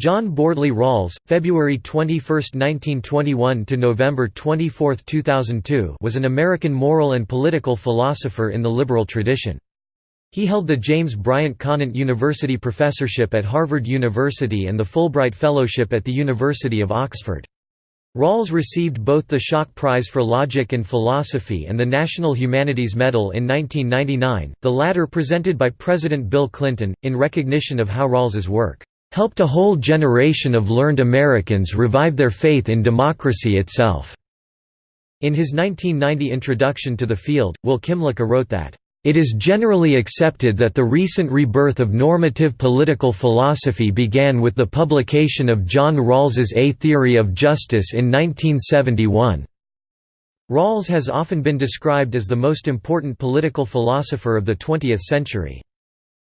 John Bordley Rawls, February 21, 1921 to November 24, 2002, was an American moral and political philosopher in the liberal tradition. He held the James Bryant Conant University Professorship at Harvard University and the Fulbright Fellowship at the University of Oxford. Rawls received both the Schock Prize for Logic and Philosophy and the National Humanities Medal in 1999, the latter presented by President Bill Clinton, in recognition of how Rawls's work helped a whole generation of learned Americans revive their faith in democracy itself." In his 1990 introduction to the field, Will Kymlicka wrote that, "...it is generally accepted that the recent rebirth of normative political philosophy began with the publication of John Rawls's A Theory of Justice in 1971." Rawls has often been described as the most important political philosopher of the 20th century.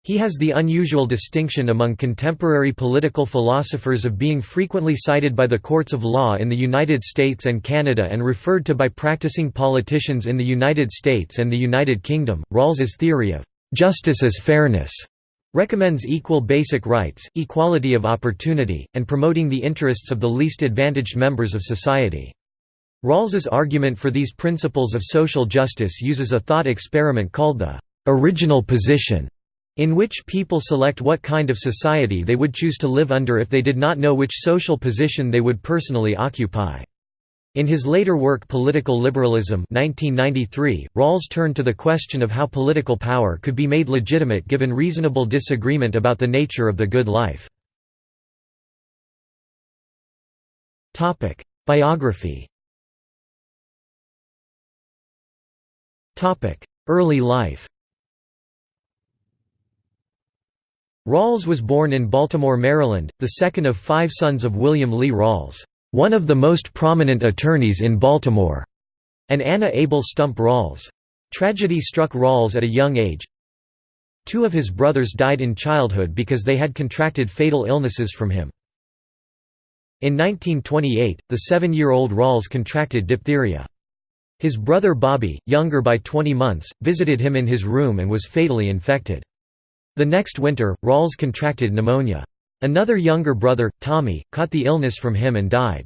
He has the unusual distinction among contemporary political philosophers of being frequently cited by the courts of law in the United States and Canada and referred to by practicing politicians in the United States and the United Kingdom. Rawls's theory of justice as fairness recommends equal basic rights, equality of opportunity, and promoting the interests of the least advantaged members of society. Rawls's argument for these principles of social justice uses a thought experiment called the original position in which people select what kind of society they would choose to live under if they did not know which social position they would personally occupy. In his later work Political Liberalism 1993, Rawls turned to the question of how political power could be made legitimate given reasonable disagreement about the nature of the good life. Biography Early life Rawls was born in Baltimore, Maryland, the second of five sons of William Lee Rawls, one of the most prominent attorneys in Baltimore, and Anna Abel Stump Rawls. Tragedy struck Rawls at a young age. Two of his brothers died in childhood because they had contracted fatal illnesses from him. In 1928, the seven-year-old Rawls contracted diphtheria. His brother Bobby, younger by 20 months, visited him in his room and was fatally infected. The next winter, Rawls contracted pneumonia. Another younger brother, Tommy, caught the illness from him and died.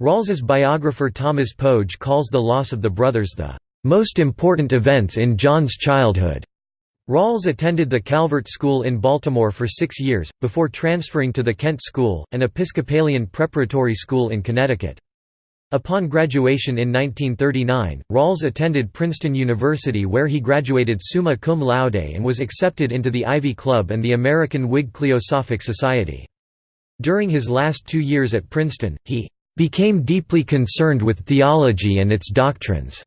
Rawls's biographer Thomas Pogge calls the loss of the brothers the most important events in John's childhood. Rawls attended the Calvert School in Baltimore for six years, before transferring to the Kent School, an Episcopalian preparatory school in Connecticut. Upon graduation in 1939, Rawls attended Princeton University where he graduated summa cum laude and was accepted into the Ivy Club and the American Whig Cliosophic Society. During his last two years at Princeton, he "...became deeply concerned with theology and its doctrines."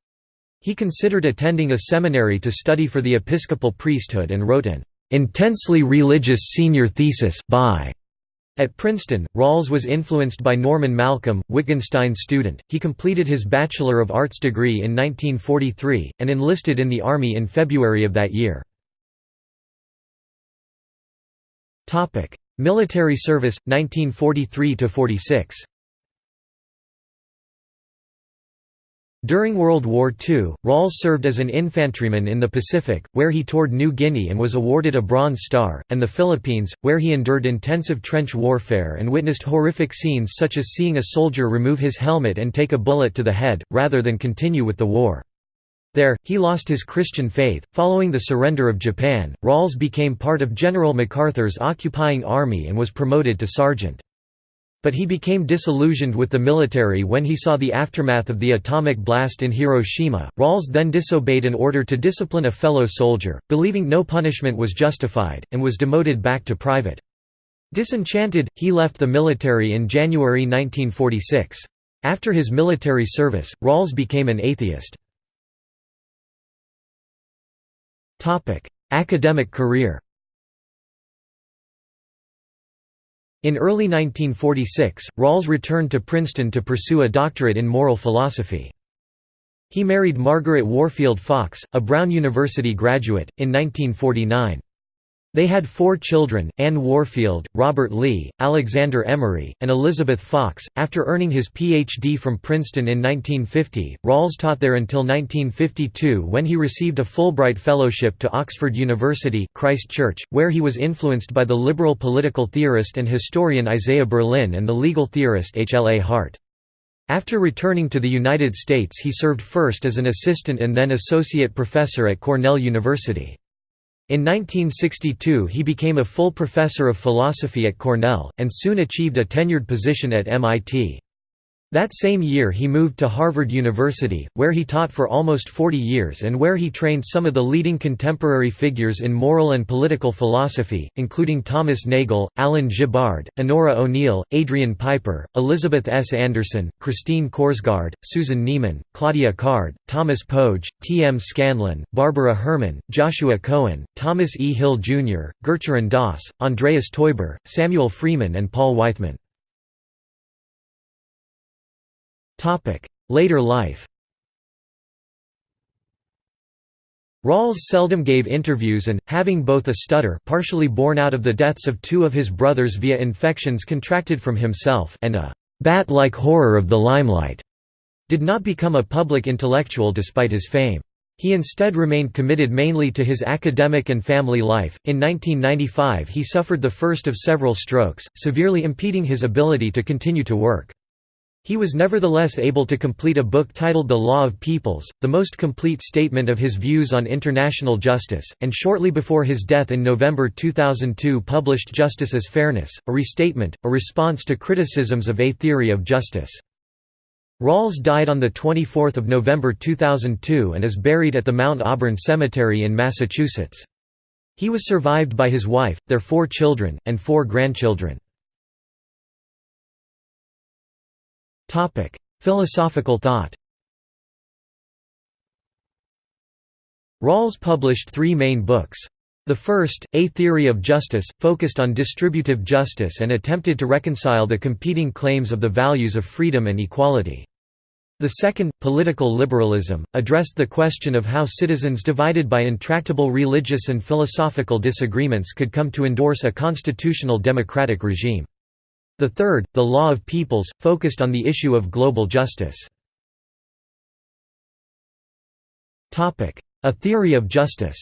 He considered attending a seminary to study for the episcopal priesthood and wrote an "...intensely religious senior thesis by at Princeton, Rawls was influenced by Norman Malcolm, Wittgenstein's student. He completed his Bachelor of Arts degree in 1943, and enlisted in the Army in February of that year. Topic: Military service, 1943–46 During World War II, Rawls served as an infantryman in the Pacific, where he toured New Guinea and was awarded a Bronze Star, and the Philippines, where he endured intensive trench warfare and witnessed horrific scenes such as seeing a soldier remove his helmet and take a bullet to the head, rather than continue with the war. There, he lost his Christian faith. Following the surrender of Japan, Rawls became part of General MacArthur's occupying army and was promoted to sergeant. But he became disillusioned with the military when he saw the aftermath of the atomic blast in Hiroshima. Rawls then disobeyed an order to discipline a fellow soldier, believing no punishment was justified, and was demoted back to private. Disenchanted, he left the military in January 1946. After his military service, Rawls became an atheist. Academic career In early 1946, Rawls returned to Princeton to pursue a doctorate in moral philosophy. He married Margaret Warfield Fox, a Brown University graduate, in 1949. They had four children, Anne Warfield, Robert Lee, Alexander Emery, and Elizabeth Fox. After earning his Ph.D. from Princeton in 1950, Rawls taught there until 1952 when he received a Fulbright Fellowship to Oxford University, Christ Church, where he was influenced by the liberal political theorist and historian Isaiah Berlin and the legal theorist H. L. A. Hart. After returning to the United States he served first as an assistant and then associate professor at Cornell University. In 1962 he became a full professor of philosophy at Cornell, and soon achieved a tenured position at MIT. That same year he moved to Harvard University, where he taught for almost 40 years and where he trained some of the leading contemporary figures in moral and political philosophy, including Thomas Nagel, Alan Gibbard, Onora O'Neill, Adrian Piper, Elizabeth S. Anderson, Christine Korsgaard, Susan Neiman, Claudia Card, Thomas Pogge, T. M. Scanlon, Barbara Herman, Joshua Cohen, Thomas E. Hill Jr., Gurcharan Das, Andreas Teuber, Samuel Freeman and Paul Weithman. Later life Rawls seldom gave interviews and, having both a stutter partially born out of the deaths of two of his brothers via infections contracted from himself and a «bat-like horror of the limelight», did not become a public intellectual despite his fame. He instead remained committed mainly to his academic and family life. In 1995, he suffered the first of several strokes, severely impeding his ability to continue to work. He was nevertheless able to complete a book titled The Law of Peoples, the most complete statement of his views on international justice, and shortly before his death in November 2002 published Justice as Fairness, a restatement, a response to criticisms of a theory of justice. Rawls died on 24 November 2002 and is buried at the Mount Auburn Cemetery in Massachusetts. He was survived by his wife, their four children, and four grandchildren. Topic: Philosophical thought. Rawls published three main books. The first, A Theory of Justice, focused on distributive justice and attempted to reconcile the competing claims of the values of freedom and equality. The second, Political Liberalism, addressed the question of how citizens divided by intractable religious and philosophical disagreements could come to endorse a constitutional democratic regime. The third, The Law of Peoples, focused on the issue of global justice. A theory of justice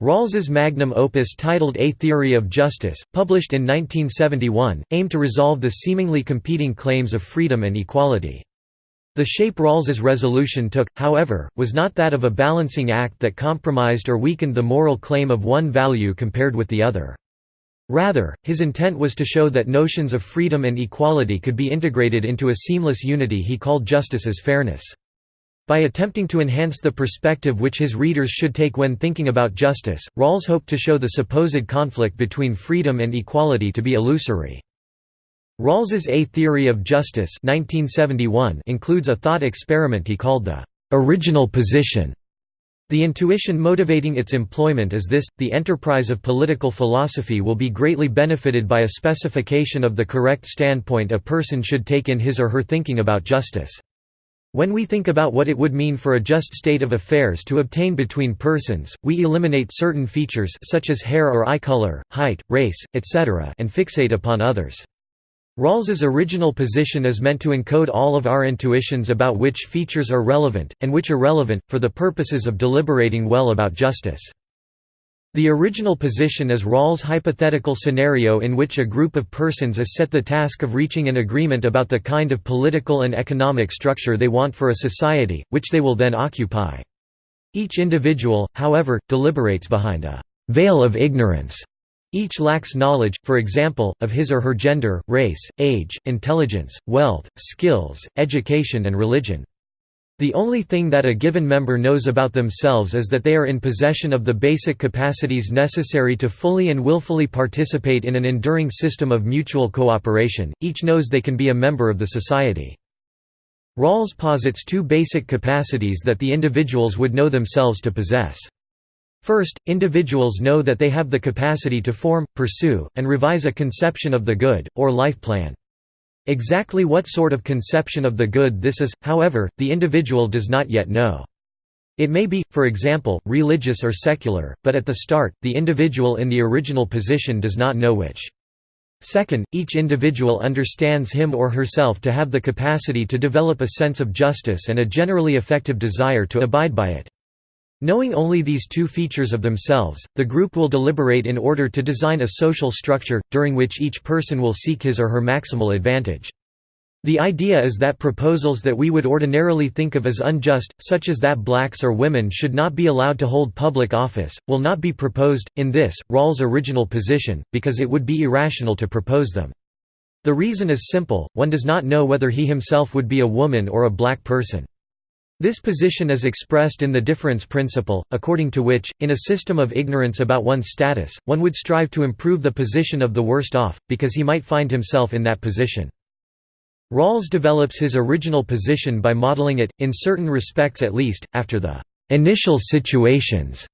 Rawls's magnum opus titled A Theory of Justice, published in 1971, aimed to resolve the seemingly competing claims of freedom and equality. The shape Rawls's resolution took, however, was not that of a balancing act that compromised or weakened the moral claim of one value compared with the other. Rather, his intent was to show that notions of freedom and equality could be integrated into a seamless unity he called justice as fairness. By attempting to enhance the perspective which his readers should take when thinking about justice, Rawls hoped to show the supposed conflict between freedom and equality to be illusory. Rawls's A Theory of Justice 1971 includes a thought experiment he called the «original position» The intuition motivating its employment is this, the enterprise of political philosophy will be greatly benefited by a specification of the correct standpoint a person should take in his or her thinking about justice. When we think about what it would mean for a just state of affairs to obtain between persons, we eliminate certain features such as hair or eye color, height, race, etc. and fixate upon others. Rawls's original position is meant to encode all of our intuitions about which features are relevant, and which are irrelevant, for the purposes of deliberating well about justice. The original position is Rawls' hypothetical scenario in which a group of persons is set the task of reaching an agreement about the kind of political and economic structure they want for a society, which they will then occupy. Each individual, however, deliberates behind a «veil of ignorance» Each lacks knowledge, for example, of his or her gender, race, age, intelligence, wealth, skills, education and religion. The only thing that a given member knows about themselves is that they are in possession of the basic capacities necessary to fully and willfully participate in an enduring system of mutual cooperation, each knows they can be a member of the society. Rawls posits two basic capacities that the individuals would know themselves to possess. First, individuals know that they have the capacity to form, pursue, and revise a conception of the good, or life plan. Exactly what sort of conception of the good this is, however, the individual does not yet know. It may be, for example, religious or secular, but at the start, the individual in the original position does not know which. Second, each individual understands him or herself to have the capacity to develop a sense of justice and a generally effective desire to abide by it. Knowing only these two features of themselves, the group will deliberate in order to design a social structure, during which each person will seek his or her maximal advantage. The idea is that proposals that we would ordinarily think of as unjust, such as that blacks or women should not be allowed to hold public office, will not be proposed, in this, Rawls' original position, because it would be irrational to propose them. The reason is simple, one does not know whether he himself would be a woman or a black person. This position is expressed in the difference principle, according to which, in a system of ignorance about one's status, one would strive to improve the position of the worst off, because he might find himself in that position. Rawls develops his original position by modeling it, in certain respects at least, after the initial situations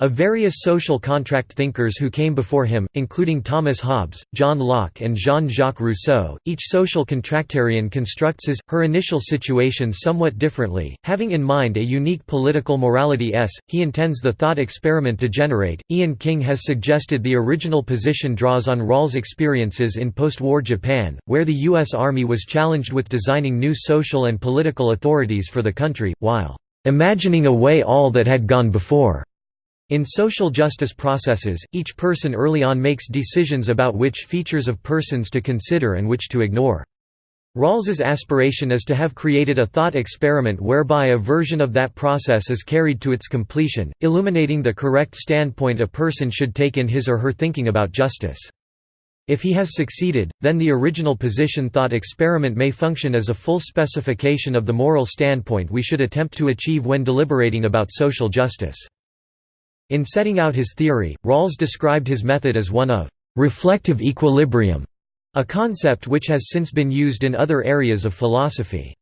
of various social contract thinkers who came before him, including Thomas Hobbes, John Locke and Jean-Jacques Rousseau, each social contractarian constructs his, her initial situation somewhat differently, having in mind a unique political morality s, he intends the thought experiment to generate. Ian King has suggested the original position draws on Rawls' experiences in post-war Japan, where the U.S. Army was challenged with designing new social and political authorities for the country, while imagining away all that had gone before. In social justice processes, each person early on makes decisions about which features of persons to consider and which to ignore. Rawls's aspiration is to have created a thought experiment whereby a version of that process is carried to its completion, illuminating the correct standpoint a person should take in his or her thinking about justice. If he has succeeded, then the original position thought experiment may function as a full specification of the moral standpoint we should attempt to achieve when deliberating about social justice. In setting out his theory, Rawls described his method as one of «reflective equilibrium», a concept which has since been used in other areas of philosophy.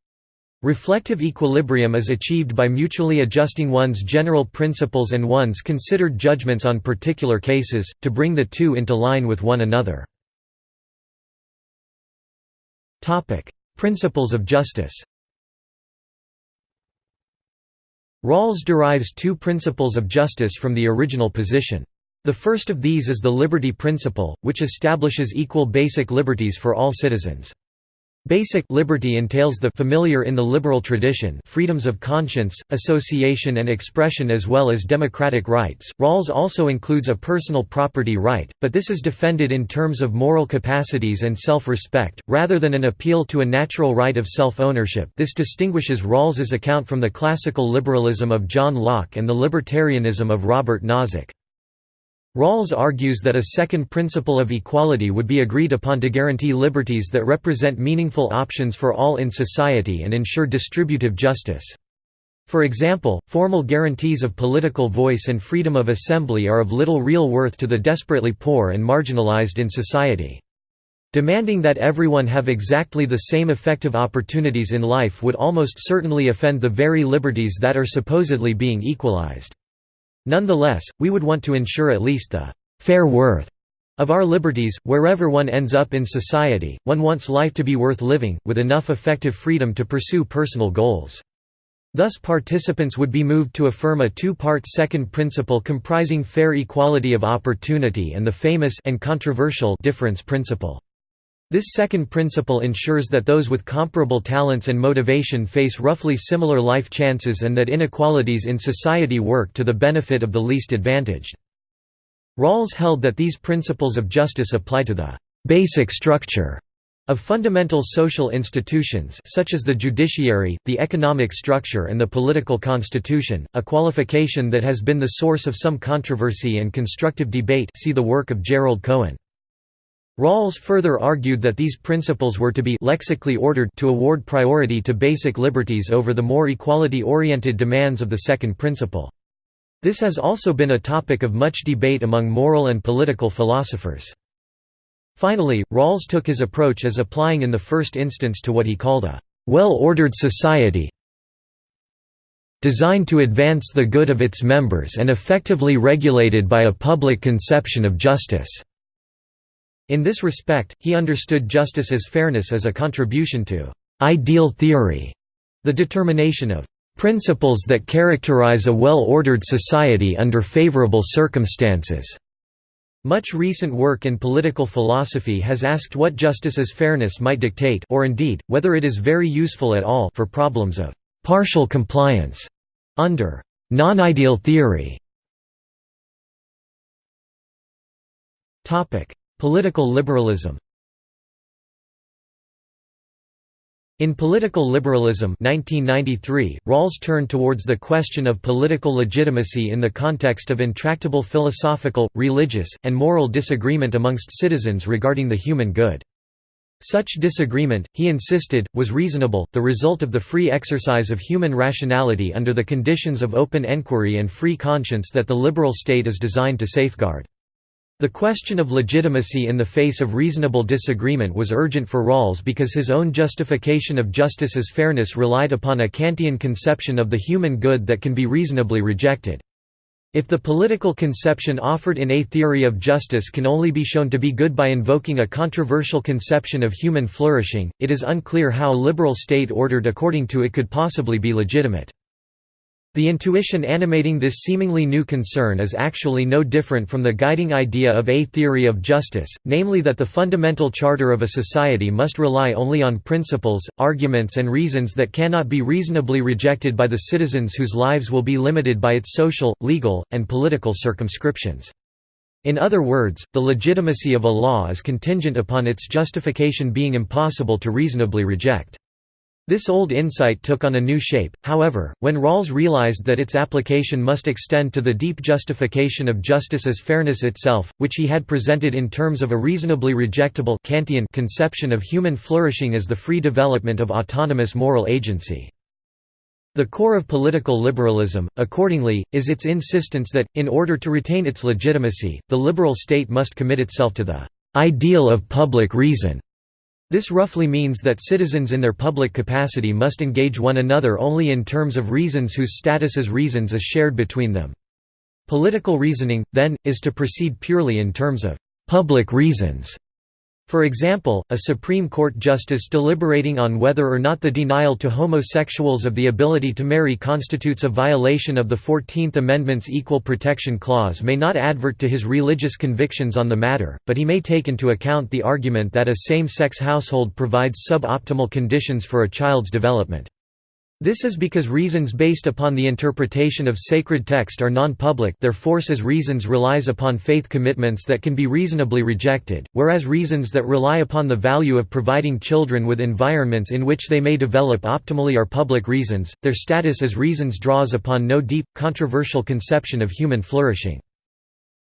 Reflective equilibrium is achieved by mutually adjusting one's general principles and one's considered judgments on particular cases, to bring the two into line with one another. Principles of justice Rawls derives two principles of justice from the original position. The first of these is the liberty principle, which establishes equal basic liberties for all citizens. Basic liberty entails the familiar in the liberal tradition freedoms of conscience, association and expression as well as democratic rights. Rawls also includes a personal property right, but this is defended in terms of moral capacities and self-respect, rather than an appeal to a natural right of self-ownership this distinguishes Rawls's account from the classical liberalism of John Locke and the libertarianism of Robert Nozick. Rawls argues that a second principle of equality would be agreed upon to guarantee liberties that represent meaningful options for all in society and ensure distributive justice. For example, formal guarantees of political voice and freedom of assembly are of little real worth to the desperately poor and marginalized in society. Demanding that everyone have exactly the same effective opportunities in life would almost certainly offend the very liberties that are supposedly being equalized. Nonetheless, we would want to ensure at least the fair worth of our liberties, wherever one ends up in society, one wants life to be worth living, with enough effective freedom to pursue personal goals. Thus participants would be moved to affirm a two-part second principle comprising fair equality of opportunity and the famous and controversial difference principle. This second principle ensures that those with comparable talents and motivation face roughly similar life chances and that inequalities in society work to the benefit of the least advantaged. Rawls held that these principles of justice apply to the «basic structure» of fundamental social institutions such as the judiciary, the economic structure and the political constitution, a qualification that has been the source of some controversy and constructive debate see the work of Gerald Cohen. Rawls further argued that these principles were to be lexically ordered to award priority to basic liberties over the more equality-oriented demands of the second principle. This has also been a topic of much debate among moral and political philosophers. Finally, Rawls took his approach as applying in the first instance to what he called a well-ordered society designed to advance the good of its members and effectively regulated by a public conception of justice. In this respect, he understood justice as fairness as a contribution to «ideal theory», the determination of "...principles that characterize a well-ordered society under favorable circumstances." Much recent work in political philosophy has asked what justice as fairness might dictate or indeed, whether it is very useful at all for problems of «partial compliance» under «non-ideal theory». Political liberalism In Political Liberalism 1993, Rawls turned towards the question of political legitimacy in the context of intractable philosophical, religious, and moral disagreement amongst citizens regarding the human good. Such disagreement, he insisted, was reasonable, the result of the free exercise of human rationality under the conditions of open enquiry and free conscience that the liberal state is designed to safeguard. The question of legitimacy in the face of reasonable disagreement was urgent for Rawls because his own justification of justice as fairness relied upon a Kantian conception of the human good that can be reasonably rejected. If the political conception offered in A Theory of Justice can only be shown to be good by invoking a controversial conception of human flourishing, it is unclear how a liberal state ordered according to it could possibly be legitimate. The intuition animating this seemingly new concern is actually no different from the guiding idea of a theory of justice, namely that the fundamental charter of a society must rely only on principles, arguments and reasons that cannot be reasonably rejected by the citizens whose lives will be limited by its social, legal, and political circumscriptions. In other words, the legitimacy of a law is contingent upon its justification being impossible to reasonably reject. This old insight took on a new shape, however, when Rawls realized that its application must extend to the deep justification of justice as fairness itself, which he had presented in terms of a reasonably rejectable Kantian conception of human flourishing as the free development of autonomous moral agency. The core of political liberalism, accordingly, is its insistence that, in order to retain its legitimacy, the liberal state must commit itself to the ideal of public reason this roughly means that citizens in their public capacity must engage one another only in terms of reasons whose status as reasons is shared between them. Political reasoning, then, is to proceed purely in terms of «public reasons» For example, a Supreme Court justice deliberating on whether or not the denial to homosexuals of the ability to marry constitutes a violation of the Fourteenth Amendment's Equal Protection Clause may not advert to his religious convictions on the matter, but he may take into account the argument that a same-sex household provides sub-optimal conditions for a child's development. This is because reasons based upon the interpretation of sacred text are non-public their force as reasons relies upon faith commitments that can be reasonably rejected, whereas reasons that rely upon the value of providing children with environments in which they may develop optimally are public reasons, their status as reasons draws upon no deep, controversial conception of human flourishing.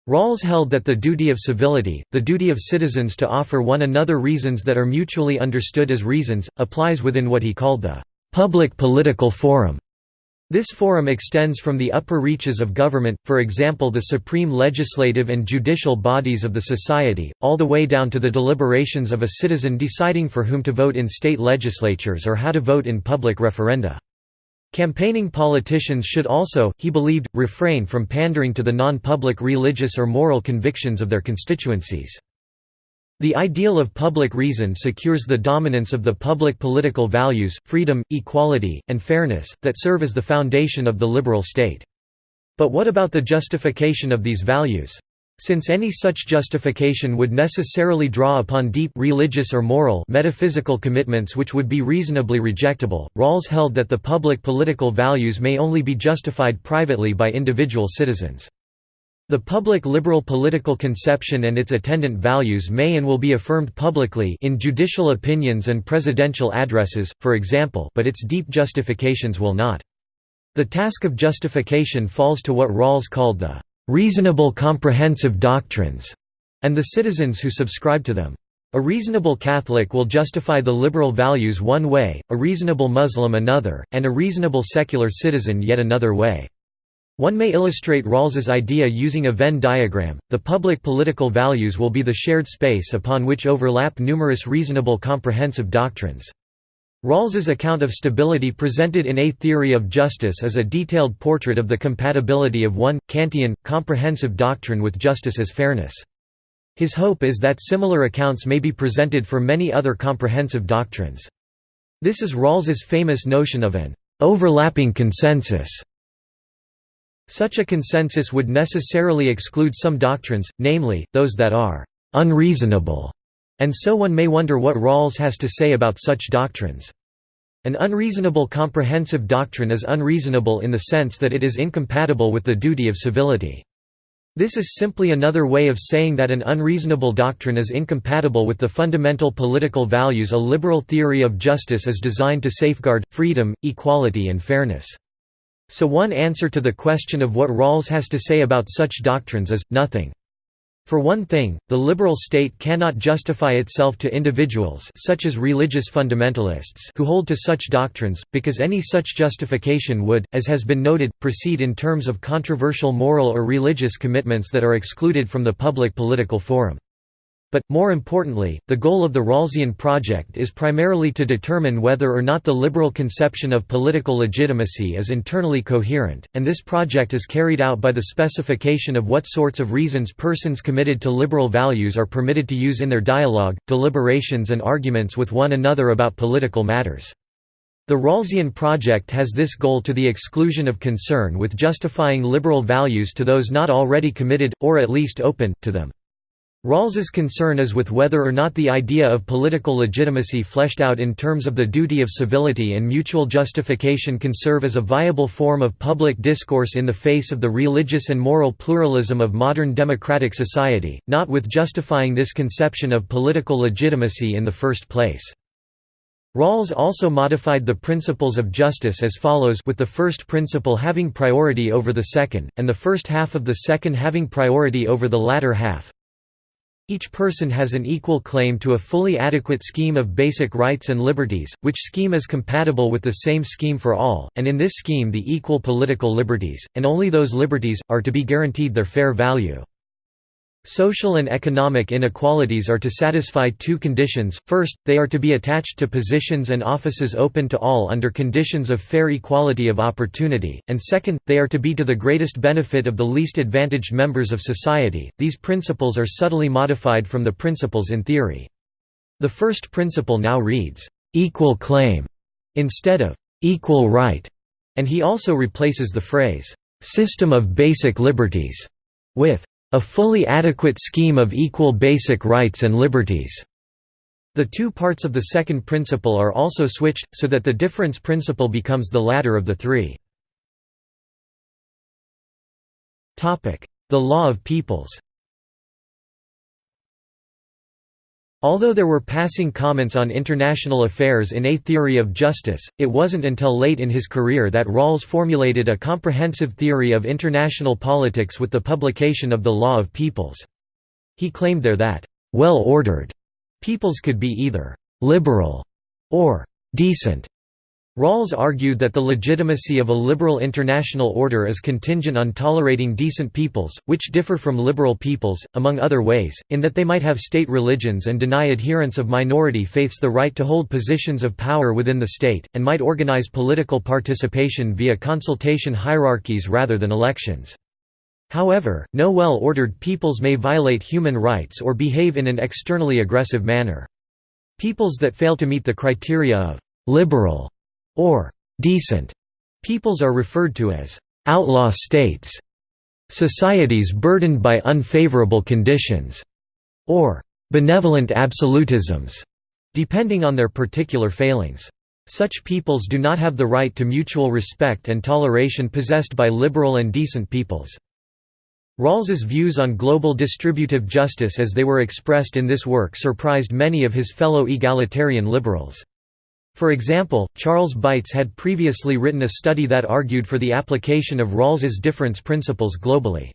Rawls held that the duty of civility, the duty of citizens to offer one another reasons that are mutually understood as reasons, applies within what he called the public political forum. This forum extends from the upper reaches of government, for example the supreme legislative and judicial bodies of the society, all the way down to the deliberations of a citizen deciding for whom to vote in state legislatures or how to vote in public referenda. Campaigning politicians should also, he believed, refrain from pandering to the non-public religious or moral convictions of their constituencies. The ideal of public reason secures the dominance of the public political values, freedom, equality, and fairness, that serve as the foundation of the liberal state. But what about the justification of these values? Since any such justification would necessarily draw upon deep religious or moral metaphysical commitments which would be reasonably rejectable, Rawls held that the public political values may only be justified privately by individual citizens. The public liberal political conception and its attendant values may and will be affirmed publicly in judicial opinions and presidential addresses, for example but its deep justifications will not. The task of justification falls to what Rawls called the "...reasonable comprehensive doctrines", and the citizens who subscribe to them. A reasonable Catholic will justify the liberal values one way, a reasonable Muslim another, and a reasonable secular citizen yet another way. One may illustrate Rawls's idea using a Venn diagram. The public political values will be the shared space upon which overlap numerous reasonable comprehensive doctrines. Rawls's account of stability presented in A Theory of Justice is a detailed portrait of the compatibility of one, Kantian, comprehensive doctrine with justice as fairness. His hope is that similar accounts may be presented for many other comprehensive doctrines. This is Rawls's famous notion of an overlapping consensus. Such a consensus would necessarily exclude some doctrines, namely, those that are unreasonable, and so one may wonder what Rawls has to say about such doctrines. An unreasonable comprehensive doctrine is unreasonable in the sense that it is incompatible with the duty of civility. This is simply another way of saying that an unreasonable doctrine is incompatible with the fundamental political values a liberal theory of justice is designed to safeguard, freedom, equality and fairness. So one answer to the question of what Rawls has to say about such doctrines is, nothing. For one thing, the liberal state cannot justify itself to individuals such as religious fundamentalists who hold to such doctrines, because any such justification would, as has been noted, proceed in terms of controversial moral or religious commitments that are excluded from the public political forum. But, more importantly, the goal of the Rawlsian project is primarily to determine whether or not the liberal conception of political legitimacy is internally coherent, and this project is carried out by the specification of what sorts of reasons persons committed to liberal values are permitted to use in their dialogue, deliberations and arguments with one another about political matters. The Rawlsian project has this goal to the exclusion of concern with justifying liberal values to those not already committed, or at least open, to them. Rawls's concern is with whether or not the idea of political legitimacy fleshed out in terms of the duty of civility and mutual justification can serve as a viable form of public discourse in the face of the religious and moral pluralism of modern democratic society, not with justifying this conception of political legitimacy in the first place. Rawls also modified the principles of justice as follows with the first principle having priority over the second, and the first half of the second having priority over the latter half. Each person has an equal claim to a fully adequate scheme of basic rights and liberties, which scheme is compatible with the same scheme for all, and in this scheme the equal political liberties, and only those liberties, are to be guaranteed their fair value. Social and economic inequalities are to satisfy two conditions, first, they are to be attached to positions and offices open to all under conditions of fair equality of opportunity, and second, they are to be to the greatest benefit of the least advantaged members of society. These principles are subtly modified from the principles in theory. The first principle now reads, "...equal claim", instead of "...equal right", and he also replaces the phrase, "...system of basic liberties", with a fully adequate scheme of equal basic rights and liberties. The two parts of the second principle are also switched, so that the difference principle becomes the latter of the three. The law of peoples Although there were passing comments on international affairs in A Theory of Justice, it wasn't until late in his career that Rawls formulated a comprehensive theory of international politics with the publication of The Law of Peoples. He claimed there that, "...well-ordered," peoples could be either "...liberal," or "...decent." Rawls argued that the legitimacy of a liberal international order is contingent on tolerating decent peoples, which differ from liberal peoples, among other ways, in that they might have state religions and deny adherents of minority faiths the right to hold positions of power within the state, and might organize political participation via consultation hierarchies rather than elections. However, no well-ordered peoples may violate human rights or behave in an externally aggressive manner. Peoples that fail to meet the criteria of «liberal» or decent peoples are referred to as outlaw states, societies burdened by unfavorable conditions, or benevolent absolutisms, depending on their particular failings. Such peoples do not have the right to mutual respect and toleration possessed by liberal and decent peoples. Rawls's views on global distributive justice as they were expressed in this work surprised many of his fellow egalitarian liberals. For example, Charles Beitz had previously written a study that argued for the application of Rawls's difference principles globally.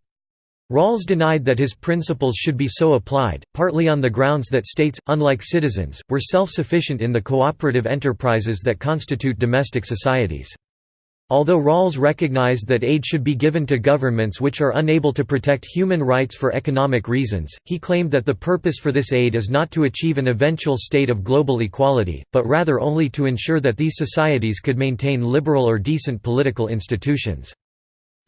Rawls denied that his principles should be so applied, partly on the grounds that states, unlike citizens, were self-sufficient in the cooperative enterprises that constitute domestic societies. Although Rawls recognized that aid should be given to governments which are unable to protect human rights for economic reasons, he claimed that the purpose for this aid is not to achieve an eventual state of global equality, but rather only to ensure that these societies could maintain liberal or decent political institutions.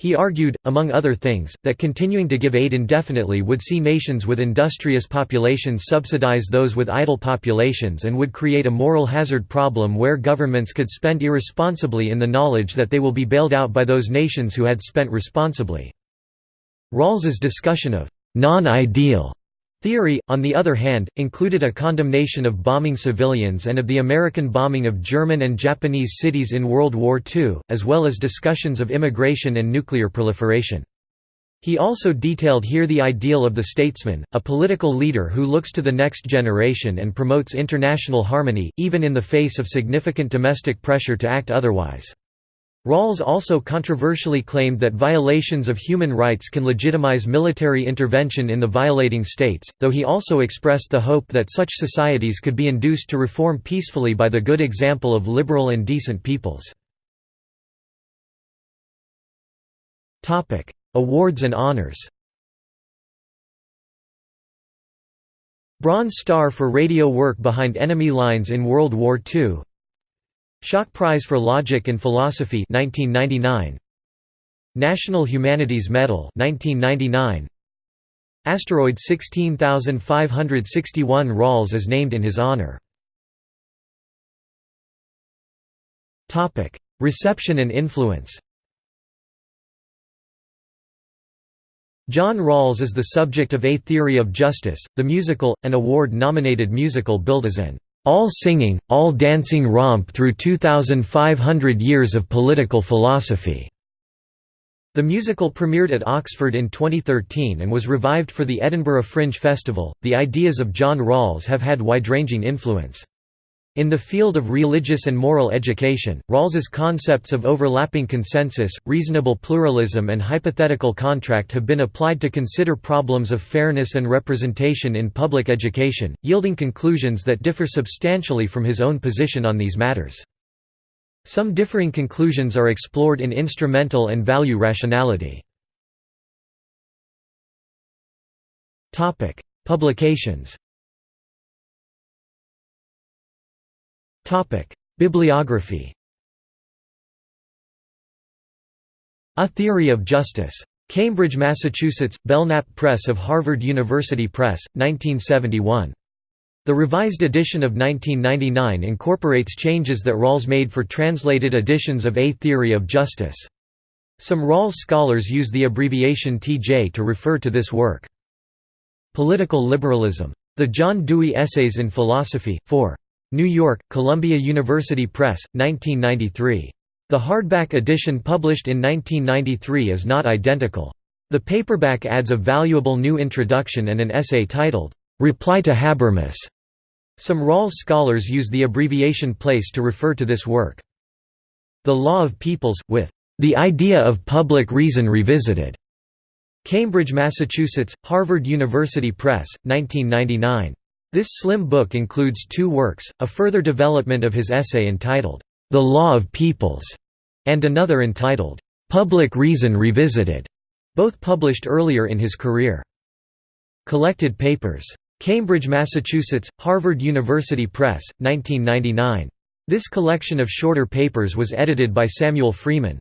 He argued, among other things, that continuing to give aid indefinitely would see nations with industrious populations subsidize those with idle populations and would create a moral hazard problem where governments could spend irresponsibly in the knowledge that they will be bailed out by those nations who had spent responsibly. Rawls's discussion of non-ideal Theory, on the other hand, included a condemnation of bombing civilians and of the American bombing of German and Japanese cities in World War II, as well as discussions of immigration and nuclear proliferation. He also detailed here the ideal of the statesman, a political leader who looks to the next generation and promotes international harmony, even in the face of significant domestic pressure to act otherwise. Rawls also controversially claimed that violations of human rights can legitimize military intervention in the violating states, though he also expressed the hope that such societies could be induced to reform peacefully by the good example of liberal and decent peoples. Awards and honors Bronze Star for radio work behind enemy lines in World War II Schock Prize for Logic and Philosophy 1999 National Humanities Medal 1999 Asteroid 16561 Rawls is named in his honor. Topic Reception and influence. John Rawls is the subject of A Theory of Justice, the musical, an award-nominated musical billed as an all-singing, all-dancing romp through 2,500 years of political philosophy." The musical premiered at Oxford in 2013 and was revived for the Edinburgh Fringe Festival. The ideas of John Rawls have had wide-ranging influence. In the field of religious and moral education, Rawls's concepts of overlapping consensus, reasonable pluralism and hypothetical contract have been applied to consider problems of fairness and representation in public education, yielding conclusions that differ substantially from his own position on these matters. Some differing conclusions are explored in instrumental and value rationality. Publications Bibliography A Theory of Justice. Cambridge, Massachusetts, Belknap Press of Harvard University Press, 1971. The revised edition of 1999 incorporates changes that Rawls made for translated editions of A Theory of Justice. Some Rawls scholars use the abbreviation TJ to refer to this work. Political Liberalism. The John Dewey Essays in Philosophy, 4. New York, Columbia University Press, 1993. The hardback edition published in 1993 is not identical. The paperback adds a valuable new introduction and an essay titled, "'Reply to Habermas". Some Rawls scholars use the abbreviation PL to refer to this work. The Law of Peoples, with "'The Idea of Public Reason Revisited". Cambridge, Massachusetts, Harvard University Press, 1999. This slim book includes two works, a further development of his essay entitled, The Law of Peoples, and another entitled, Public Reason Revisited, both published earlier in his career. Collected Papers. Cambridge, Massachusetts, Harvard University Press, 1999. This collection of shorter papers was edited by Samuel Freeman.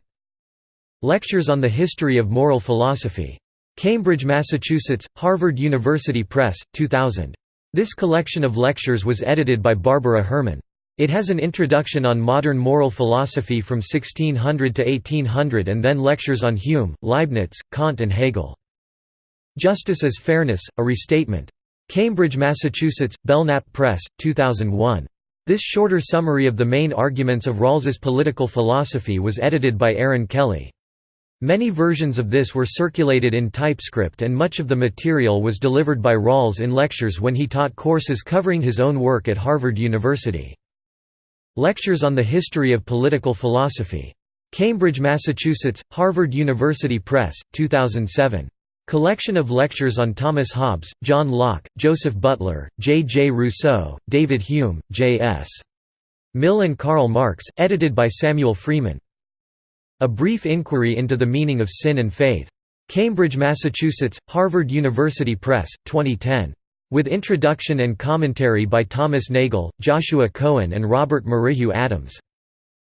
Lectures on the History of Moral Philosophy. Cambridge, Massachusetts, Harvard University Press, 2000. This collection of lectures was edited by Barbara Herman. It has an introduction on modern moral philosophy from 1600 to 1800 and then lectures on Hume, Leibniz, Kant and Hegel. Justice as Fairness, a Restatement. Cambridge, Massachusetts, Belknap Press, 2001. This shorter summary of the main arguments of Rawls's political philosophy was edited by Erin Kelly. Many versions of this were circulated in TypeScript and much of the material was delivered by Rawls in lectures when he taught courses covering his own work at Harvard University. Lectures on the History of Political Philosophy. Cambridge, Massachusetts, Harvard University Press, 2007. Collection of lectures on Thomas Hobbes, John Locke, Joseph Butler, J. J. Rousseau, David Hume, J. S. Mill and Karl Marx, edited by Samuel Freeman. A Brief Inquiry into the Meaning of Sin and Faith. Cambridge, Massachusetts, Harvard University Press, 2010. With introduction and commentary by Thomas Nagel, Joshua Cohen and Robert Merrihew Adams.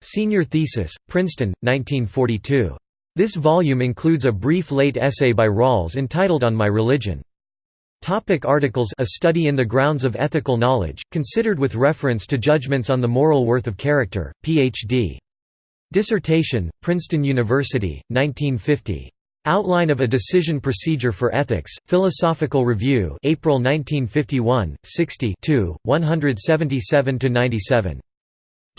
Senior thesis, Princeton, 1942. This volume includes a brief late essay by Rawls entitled On My Religion. Topic articles A study in the grounds of ethical knowledge, considered with reference to judgments on the moral worth of character, Ph.D. Dissertation, Princeton University, 1950. Outline of a Decision Procedure for Ethics, Philosophical Review April 1951, 60 177–97.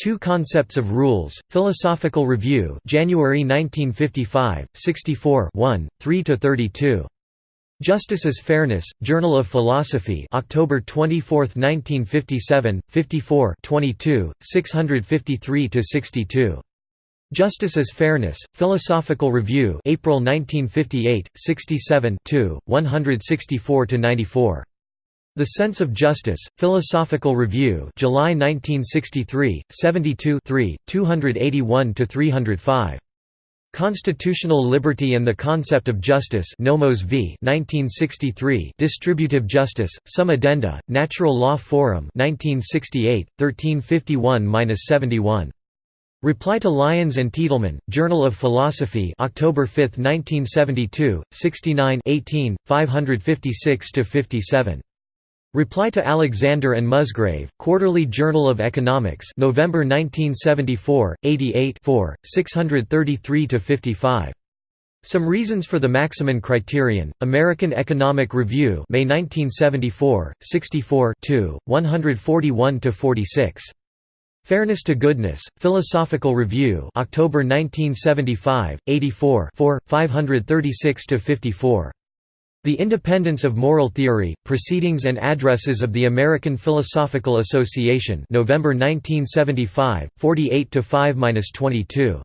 Two Concepts of Rules, Philosophical Review January 1955, 64 1, 3–32. Justice is Fairness, Journal of Philosophy October 24, 1957, 54 22, 653–62. Justice is Fairness, Philosophical Review April 1958, 67 164–94. The Sense of Justice, Philosophical Review July 1963, 72 281–305. Constitutional Liberty and the Concept of Justice Nomos v. 1963 Distributive Justice, Some Addenda, Natural Law Forum 1968, 1351–71. Reply to Lyons and Teitelman, Journal of Philosophy October 5, 1972, 69 18, 556–57. Reply to Alexander and Musgrave, Quarterly Journal of Economics November 1974, 88 4, 633–55. Some Reasons for the Maximin Criterion, American Economic Review May 1974, 64 141–46. Fairness to Goodness, Philosophical Review October 1975, 84 4, 536–54. The Independence of Moral Theory, Proceedings and Addresses of the American Philosophical Association November 1975, 48–5–22.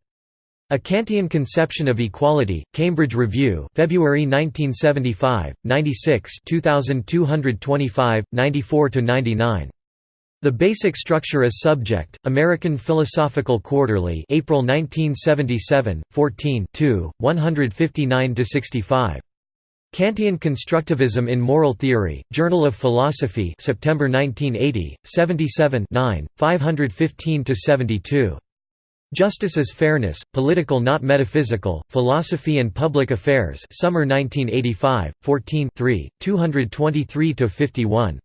A Kantian Conception of Equality, Cambridge Review February 1975, 96 2225, 94–99. The Basic Structure is Subject, American Philosophical Quarterly April 1977, 14 159–65. Kantian Constructivism in Moral Theory, Journal of Philosophy September 1980, 77 515–72. Justice is Fairness, Political Not Metaphysical, Philosophy and Public Affairs Summer 1985, 14 223–51.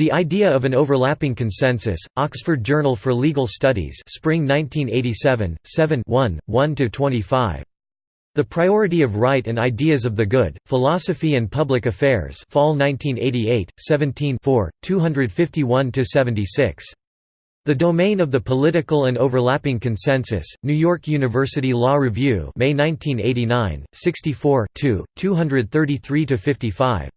The Idea of an Overlapping Consensus, Oxford Journal for Legal Studies Spring 1987, 7 1–25. The Priority of Right and Ideas of the Good, Philosophy and Public Affairs Fall 1988, 17 251–76. The Domain of the Political and Overlapping Consensus, New York University Law Review May 1989, 64 233–55.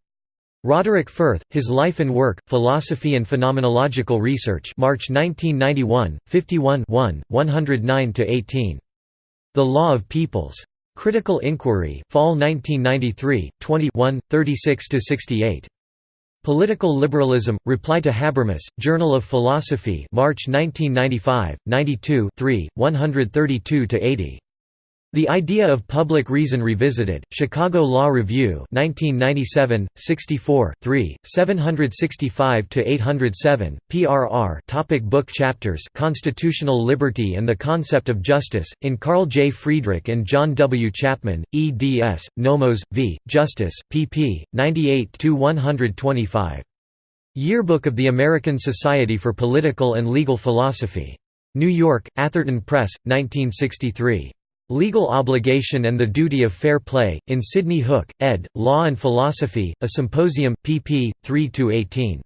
Roderick Firth, His Life and Work, Philosophy and Phenomenological Research March 1991, 51 109–18. The Law of Peoples. Critical Inquiry Fall 1993, 21, 36–68. Political Liberalism, Reply to Habermas, Journal of Philosophy March 1995, 92 132–80. The Idea of Public Reason Revisited, Chicago Law Review 1997, 64, 3, 765–807, PRR topic Book chapters Constitutional Liberty and the Concept of Justice, in Carl J. Friedrich and John W. Chapman, eds, Nomos, v. Justice, pp. 98–125. Yearbook of the American Society for Political and Legal Philosophy. New York, Atherton Press, 1963. Legal Obligation and the Duty of Fair Play, in Sidney Hook, ed., Law and Philosophy, A Symposium, pp. 3–18.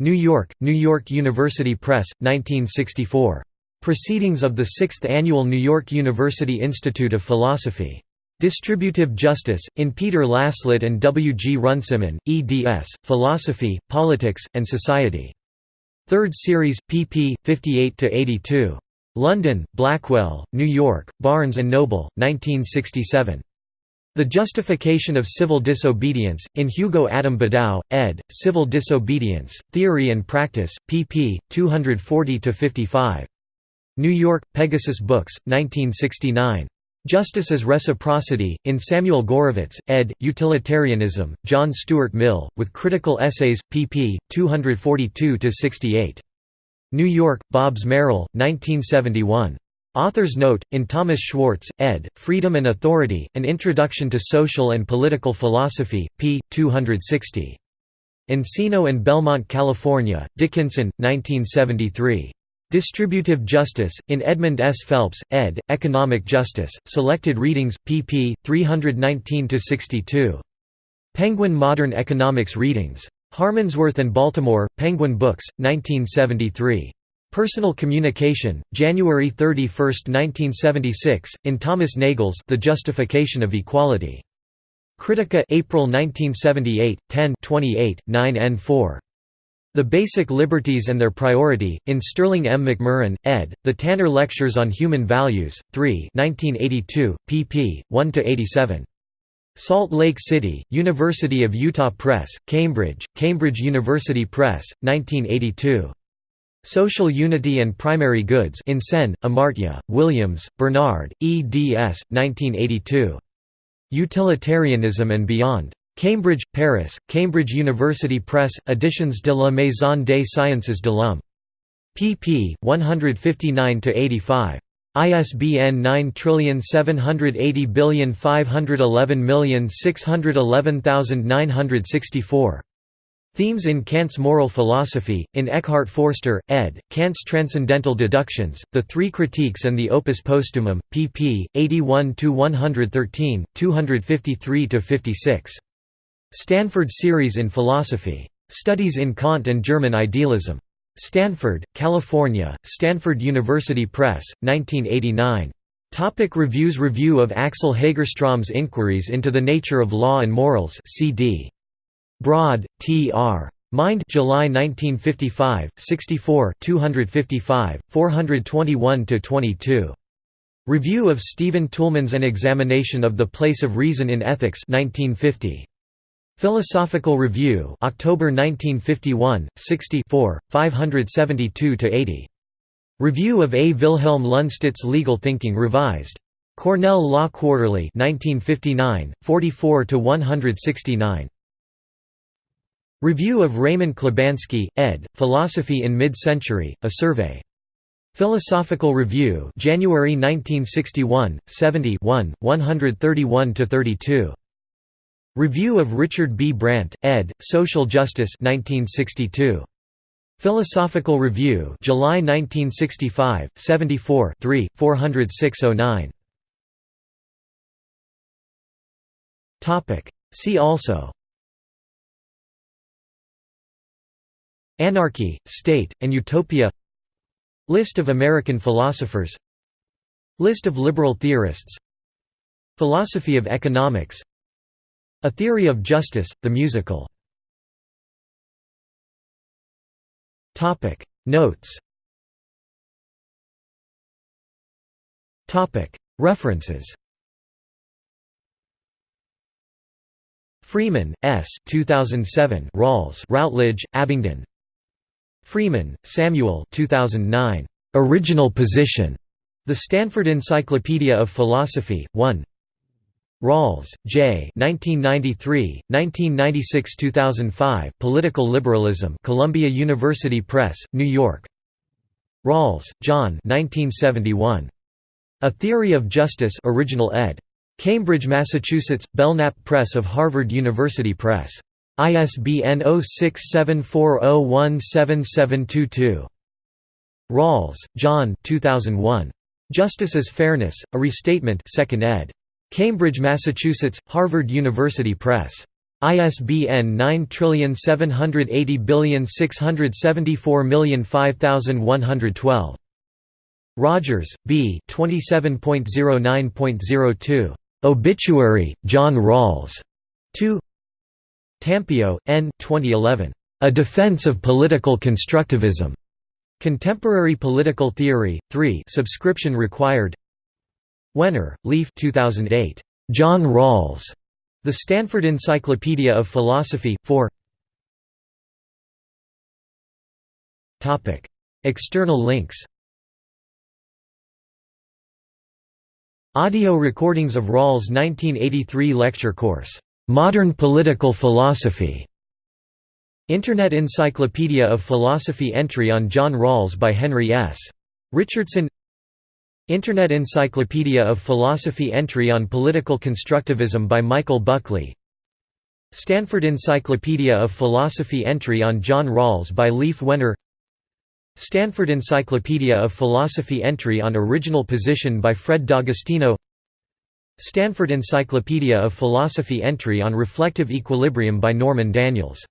New York, New York University Press, 1964. Proceedings of the Sixth Annual New York University Institute of Philosophy. Distributive Justice, in Peter Laslett and W. G. Runciman, eds., Philosophy, Politics, and Society. Third Series, pp. 58–82. London, Blackwell, New York, Barnes & Noble, 1967. The Justification of Civil Disobedience, in Hugo Adam Bedau, ed., Civil Disobedience, Theory and Practice, pp. 240–55. New York, Pegasus Books, 1969. Justice as Reciprocity, in Samuel Gorovitz, ed., Utilitarianism, John Stuart Mill, with critical essays, pp. 242–68. New York, Bobbs-Merrill, 1971. Author's note, in Thomas Schwartz, ed., Freedom and Authority, An Introduction to Social and Political Philosophy, p. 260. Encino and Belmont, California, Dickinson, 1973. Distributive Justice, in Edmund S. Phelps, ed., Economic Justice, Selected Readings, pp. 319–62. Penguin Modern Economics Readings. Harmondsworth and Baltimore, Penguin Books, 1973. Personal Communication, January 31, 1976, in Thomas Nagel's The Justification of Equality. Critica April 1978, 10 28, 9 and 4. The Basic Liberties and Their Priority, in Sterling M. McMurrin, ed., The Tanner Lectures on Human Values, 3 1982, pp. 1–87. Salt Lake City, University of Utah Press, Cambridge, Cambridge University Press, 1982. Social Unity and Primary Goods in Sen, Amartya, Williams, Bernard, eds. 1982. Utilitarianism and Beyond. Cambridge, Paris, Cambridge University Press, Editions de la Maison des Sciences de l'Homme. pp. 159–85. ISBN 9780511611964. Themes in Kant's Moral Philosophy, in Eckart Forster, ed., Kant's Transcendental Deductions, The Three Critiques and the Opus Postumum, pp. 81–113, 253–56. Stanford Series in Philosophy. Studies in Kant and German Idealism. Stanford, California, Stanford University Press, 1989. Topic reviews Review of Axel Hagerstrom's Inquiries into the Nature of Law and Morals CD. Broad, T. R. Mind July 1955, 64 255, 421–22. Review of Stephen Toulmin's An Examination of the Place of Reason in Ethics 1950. Philosophical Review October 1951, 60 572–80. Review of A. Wilhelm Lundstedt's Legal Thinking Revised. Cornell Law Quarterly 1959, 44–169. Review of Raymond Klibansky, ed., Philosophy in Mid-Century, A Survey. Philosophical Review January 1961, 70 131–32. Review of Richard B. Brandt, ed., Social Justice 1962. Philosophical Review July 1965, 74 3, 406–09. See also Anarchy, State, and Utopia List of American philosophers List of liberal theorists Philosophy of economics A Theory of Justice, the musical. Notes. References. Freeman, S. 2007 Rawls Routledge, Abingdon. Freeman, Samuel 2009. Original Position. The Stanford Encyclopedia of Philosophy, 1 Rawls, J. 1993, 1996–2005 Political Liberalism Columbia University Press, New York Rawls, John 1971. A Theory of Justice original ed. Cambridge, Massachusetts, Belknap Press of Harvard University Press. ISBN 0674017722. Rawls, John 2001. Justice is Fairness, A Restatement 2nd ed. Cambridge, Massachusetts, Harvard University Press. ISBN 9780674005112. Rogers, B. 27.09.02. Obituary, John Rawls. 2 Tampio, N. 2011. A Defense of Political Constructivism. Contemporary Political Theory, 3 subscription required Wenar, Leif 2008. John Rawls. The Stanford Encyclopedia of Philosophy, 4 External links Audio recordings of Rawls' 1983 lecture course Modern Political Philosophy. Internet Encyclopedia of Philosophy entry on John Rawls by Henry S. Richardson Internet Encyclopedia of Philosophy Entry on Political Constructivism by Michael Buckley. Stanford Encyclopedia of Philosophy Entry on John Rawls by Leif Wenar Stanford Encyclopedia of Philosophy Entry on Original Position by Fred D'Agostino. Stanford Encyclopedia of Philosophy Entry on Reflective Equilibrium by Norman Daniels